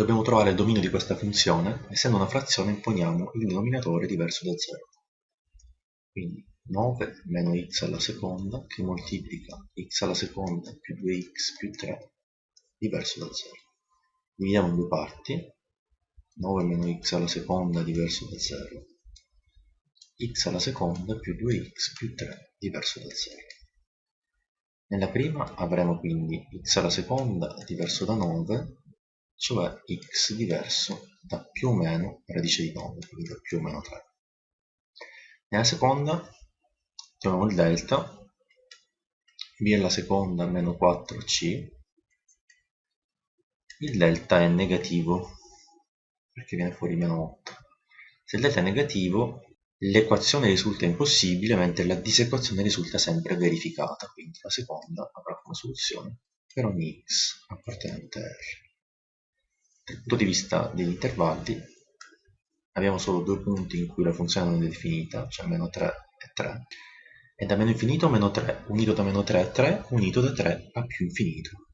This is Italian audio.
Dobbiamo trovare il dominio di questa funzione, essendo una frazione imponiamo il denominatore diverso da 0. Quindi 9 meno x alla seconda che moltiplica x alla seconda più 2x più 3 diverso da 0. Dividiamo in due parti, 9 meno x alla seconda diverso da 0, x alla seconda più 2x più 3 diverso da 0. Nella prima avremo quindi x alla seconda diverso da 9 cioè x diverso da più o meno radice di 9, quindi da più o meno 3. Nella seconda troviamo il delta, b alla seconda meno 4c, il delta è negativo, perché viene fuori meno 8. Se il delta è negativo, l'equazione risulta impossibile, mentre la disequazione risulta sempre verificata, quindi la seconda avrà come soluzione per ogni x appartenente a R dal punto di vista degli intervalli abbiamo solo due punti in cui la funzione non è definita, cioè meno 3 e 3, e da meno infinito a meno 3, unito da meno 3 a 3, unito da 3 a più infinito.